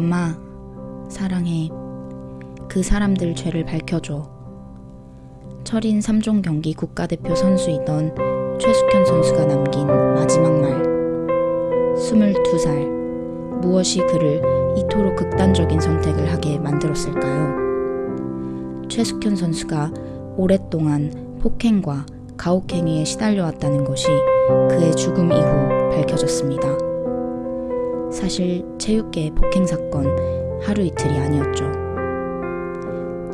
엄마, 사랑해. 그 사람들 죄를 밝혀줘. 철인 3종 경기 국가대표 선수이던 최숙현 선수가 남긴 마지막 말. 22살. 무엇이 그를 이토록 극단적인 선택을 하게 만들었을까요? 최숙현 선수가 오랫동안 폭행과 가혹행위에 시달려왔다는 것이 그의 죽음 이후 밝혀졌습니다. 사실 체육계의 폭행 사건 하루 이틀이 아니었죠.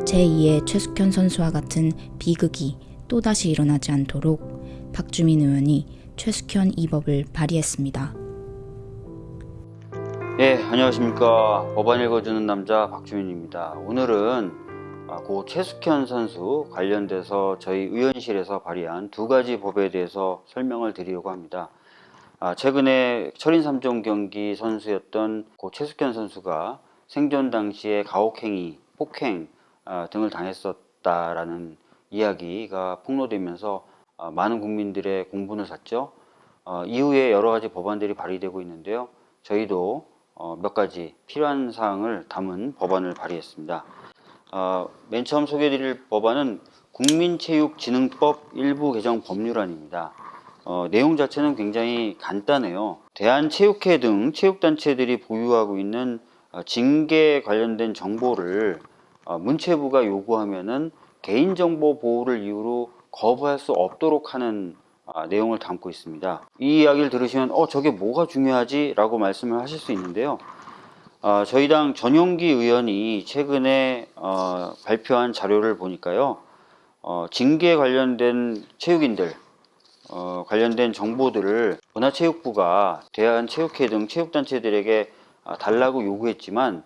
제2의 최숙현 선수와 같은 비극이 또다시 일어나지 않도록 박주민 의원이 최숙현 이법을 발의했습니다. 예, 안녕하십니까. 법안 읽어주는 남자 박주민입니다. 오늘은 아, 고 최숙현 선수 관련돼서 저희 의원실에서 발의한 두 가지 법에 대해서 설명을 드리려고 합니다. 아, 최근에 철인 3종 경기 선수였던 고 최숙현 선수가 생존 당시에 가혹행위, 폭행 아, 등을 당했었다라는 이야기가 폭로되면서 아, 많은 국민들의 공분을 샀죠. 어, 이후에 여러 가지 법안들이 발의되고 있는데요. 저희도 어, 몇 가지 필요한 사항을 담은 법안을 발의했습니다. 어, 맨 처음 소개해드릴 법안은 국민체육진흥법 일부 개정 법률안입니다. 어, 내용 자체는 굉장히 간단해요. 대한체육회 등 체육단체들이 보유하고 있는 어, 징계 관련된 정보를 어, 문체부가 요구하면은 개인정보 보호를 이유로 거부할 수 없도록 하는 아, 내용을 담고 있습니다. 이 이야기를 들으시면 어 저게 뭐가 중요하지? 라고 말씀을 하실 수 있는데요. 어, 저희 당 전용기 의원이 최근에 어, 발표한 자료를 보니까요. 어, 징계 관련된 체육인들 어, 관련된 정보들을 문화체육부가 대한체육회 등 체육단체들에게 아, 달라고 요구했지만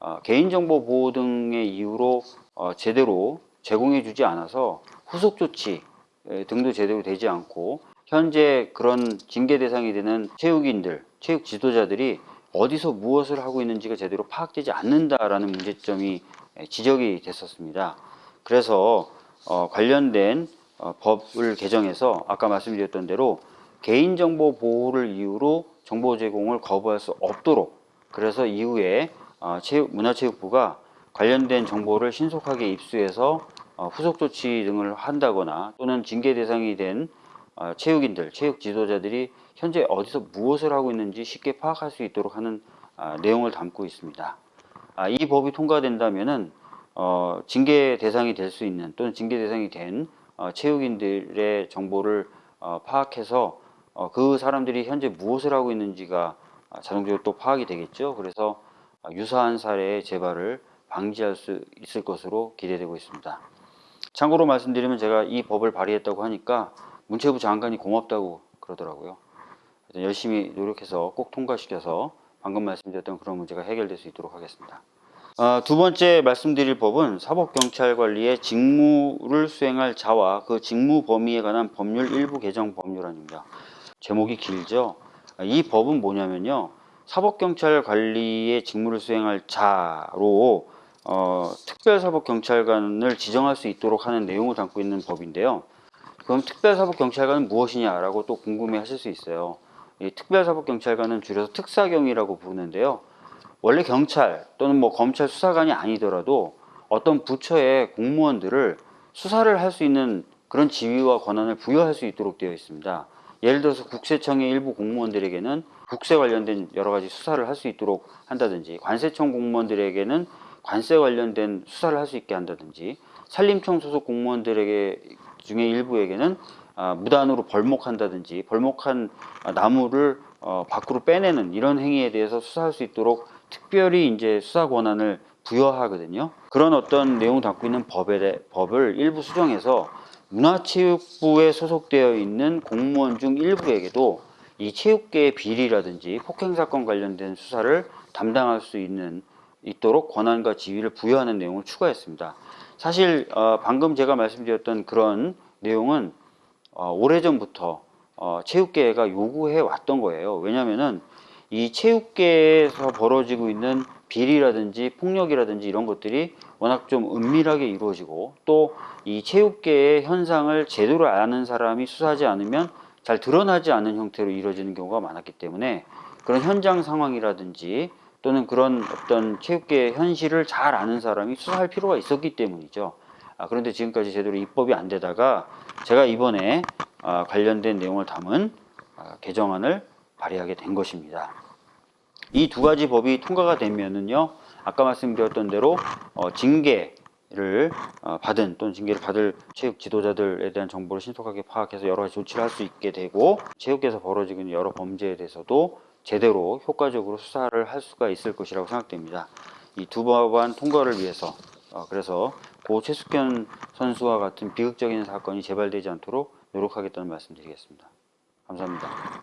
어, 개인정보 보호 등의 이유로 어, 제대로 제공해 주지 않아서 후속 조치 에, 등도 제대로 되지 않고 현재 그런 징계 대상이 되는 체육인들, 체육 지도자들이 어디서 무엇을 하고 있는지가 제대로 파악되지 않는다라는 문제점이 에, 지적이 됐었습니다. 그래서 어, 관련된 어, 법을 개정해서 아까 말씀드렸던 대로 개인정보 보호를 이유로 정보 제공을 거부할 수 없도록 그래서 이후에 어, 체육, 문화체육부가 관련된 정보를 신속하게 입수해서 어, 후속 조치 등을 한다거나 또는 징계 대상이 된 어, 체육인들, 체육 지도자들이 현재 어디서 무엇을 하고 있는지 쉽게 파악할 수 있도록 하는 아, 내용을 담고 있습니다. 아, 이 법이 통과된다면은 어, 징계 대상이 될 수 있는 또는 징계 대상이 된 어, 체육인들의 정보를 어, 파악해서 어, 그 사람들이 현재 무엇을 하고 있는지가 아, 자동적으로 또 파악이 되겠죠. 그래서 아, 유사한 사례의 재발을 방지할 수 있을 것으로 기대되고 있습니다. 참고로 말씀드리면 제가 이 법을 발의했다고 하니까 문체부 장관이 고맙다고 그러더라고요. 열심히 노력해서 꼭 통과시켜서 방금 말씀드렸던 그런 문제가 해결될 수 있도록 하겠습니다. 아, 두 번째 말씀드릴 법은 사법경찰관리의 직무를 수행할 자와 그 직무 범위에 관한 법률 일부 개정 법률안입니다. 제목이 길죠. 아, 이 법은 뭐냐면요. 사법경찰관리의 직무를 수행할 자로 어, 특별사법경찰관을 지정할 수 있도록 하는 내용을 담고 있는 법인데요. 그럼 특별사법경찰관은 무엇이냐라고 또 궁금해 하실 수 있어요. 이 특별사법경찰관은 줄여서 특사경이라고 부르는데요. 원래 경찰 또는 뭐 검찰 수사관이 아니더라도 어떤 부처의 공무원들을 수사를 할 수 있는 그런 지위와 권한을 부여할 수 있도록 되어 있습니다. 예를 들어서 국세청의 일부 공무원들에게는 국세 관련된 여러 가지 수사를 할 수 있도록 한다든지 관세청 공무원들에게는 관세 관련된 수사를 할 수 있게 한다든지 산림청 소속 공무원들에게 중에 일부에게는 아, 무단으로 벌목한다든지 벌목한 아, 나무를 어, 밖으로 빼내는 이런 행위에 대해서 수사할 수 있도록 특별히 이제 수사 권한을 부여하거든요. 그런 어떤 내용 담고 있는 법에 대, 법을 일부 수정해서 문화체육부에 소속되어 있는 공무원 중 일부에게도 이 체육계의 비리라든지 폭행 사건 관련된 수사를 담당할 수 있는 있도록 권한과 지위를 부여하는 내용을 추가했습니다. 사실 어, 방금 제가 말씀드렸던 그런 내용은 어, 오래전부터 어, 체육계가 요구해 왔던 거예요. 왜냐하면은 이 체육계에서 벌어지고 있는 비리라든지 폭력이라든지 이런 것들이 워낙 좀 은밀하게 이루어지고 또 이 체육계의 현상을 제대로 아는 사람이 수사하지 않으면 잘 드러나지 않는 형태로 이루어지는 경우가 많았기 때문에 그런 현장 상황이라든지 또는 그런 어떤 체육계 현실을 잘 아는 사람이 수사할 필요가 있었기 때문이죠. 아, 그런데 지금까지 제대로 입법이 안 되다가 제가 이번에 아, 관련된 내용을 담은 아, 개정안을 발의하게 된 것입니다. 이 두 가지 법이 통과가 되면은요, 아까 말씀드렸던 대로 어, 징계를 어, 받은 또는 징계를 받을 체육 지도자들에 대한 정보를 신속하게 파악해서 여러 가지 조치를 할 수 있게 되고 체육계에서 벌어지고 있는 여러 범죄에 대해서도 제대로 효과적으로 수사를 할 수가 있을 것이라고 생각됩니다. 이 두 법안 통과를 위해서 어, 그래서 고 최숙현 선수와 같은 비극적인 사건이 재발되지 않도록 노력하겠다는 말씀드리겠습니다. 감사합니다.